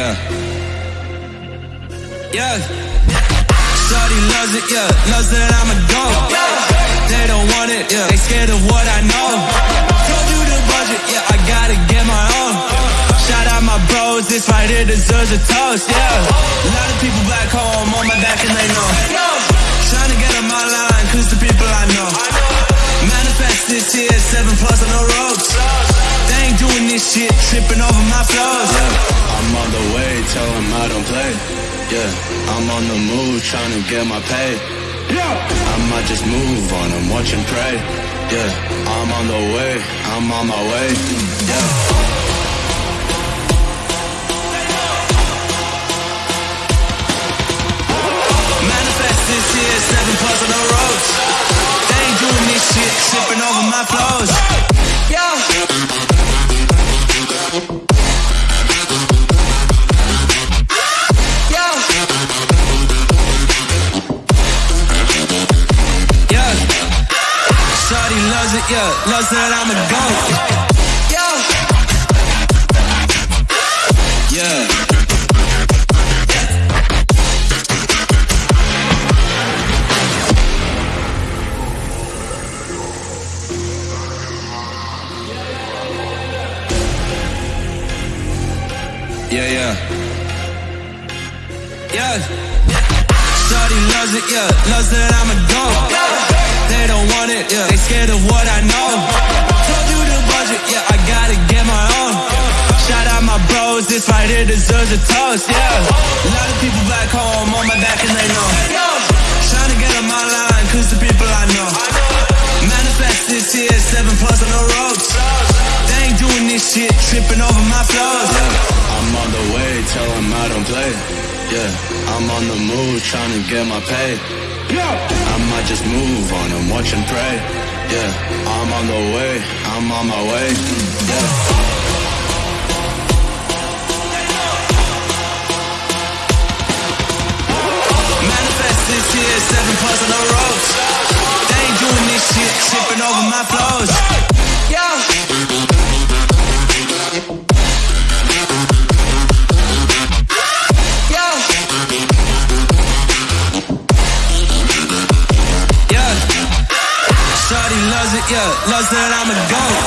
yeah. Yeah. Shorty loves it, yeah. Loves that I'm a go. They don't want it, yeah. They scared of what I know. Told you the budget, yeah. I gotta get my own. Shout out my bros, this right here deserves a toast, yeah. A lot of people back home on my back and they know. Trying to get on my line, cause the people I know. Manifest this year, seven plus on the ropes. They ain't doing this shit, tripping over my flows. I don't play. Yeah, I'm on the move, trying to get my pay. Yeah, I might just move on them, watch and pray. Yeah, I'm on the way, I'm on my way. Yeah. Manifest this year, seven plus loves that I'm a goat. Yeah. Yeah. Yeah, yeah. Yeah. Shorty loves it, yeah. Loves that I'm a this right here deserves a toast, yeah. A lot of people back home on my back and they know. Trying to get on my line, cause the people I know. Manifest this year, seven plus on the ropes. They ain't doing this shit, tripping over my flows. I'm on the way, tell them I don't play. Yeah, I'm on the move, trying to get my pay. Yeah, I might just move on them, watch and pray. Yeah, I'm on the way, I'm on my way. Yeah. This year, seven plus on the ropes. They ain't doing this shit, tripping over my flows. Yeah. Yeah. Loves it, yeah. Loves that I'm a goat.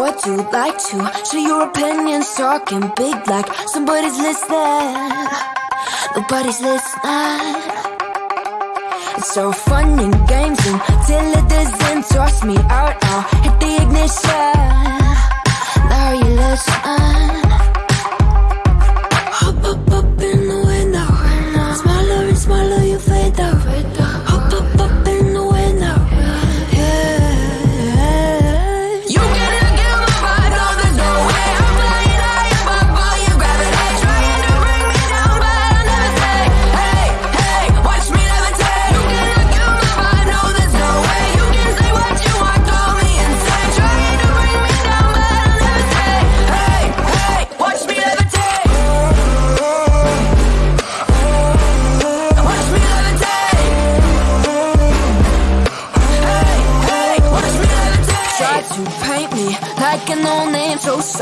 what you like to. So your opinions talking big like Somebody's listening. Nobody's listening. It's all fun and games until it doesn't Toss me out, I'll hit the ignition. Now you listen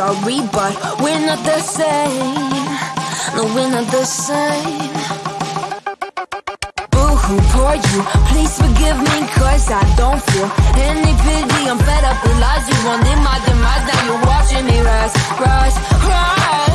sorry, but we're not the same. No, we're not the same. Boo hoo, poor you. Please forgive me, cause I don't feel any pity. I'm fed up with lies. You wanted my demise, now you're watching me rise, rise, rise.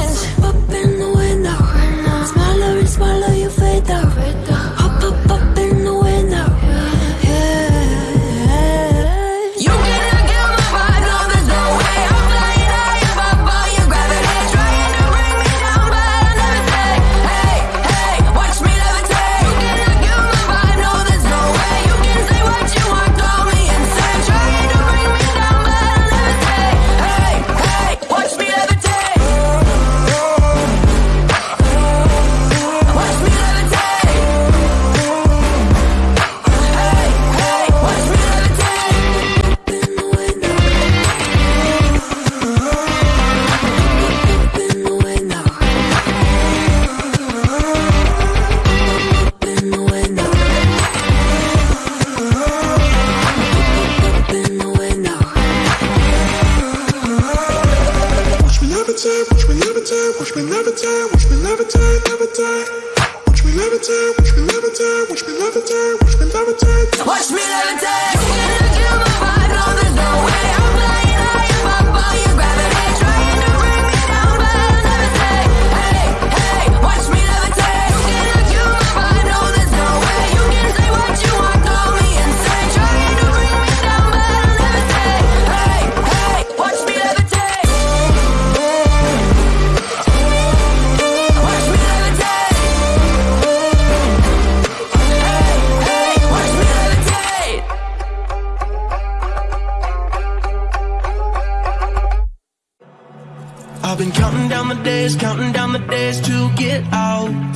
days to get out.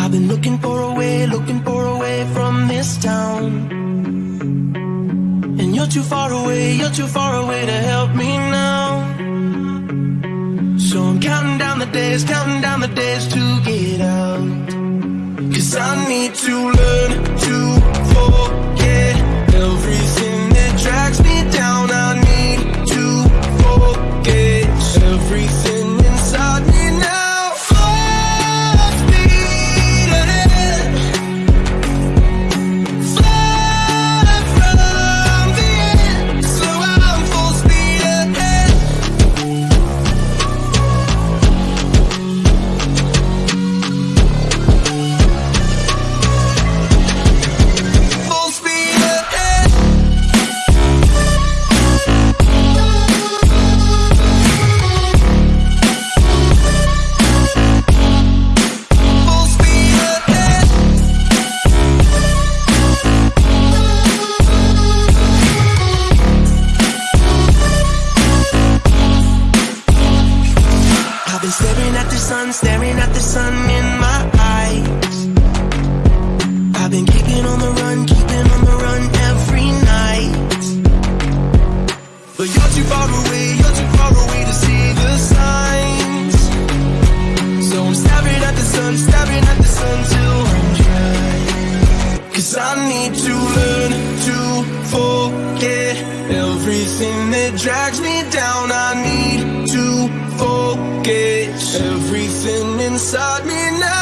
I've been looking for a way, looking for a way from this town. And you're too far away, you're too far away to help me now. So I'm counting down the days, counting down the days to get out. Cause I need to learn to fall. sun, staring at the sun till I'm dry. Cause I need to learn to forget Everything that drags me down. I need to forget Everything inside me now.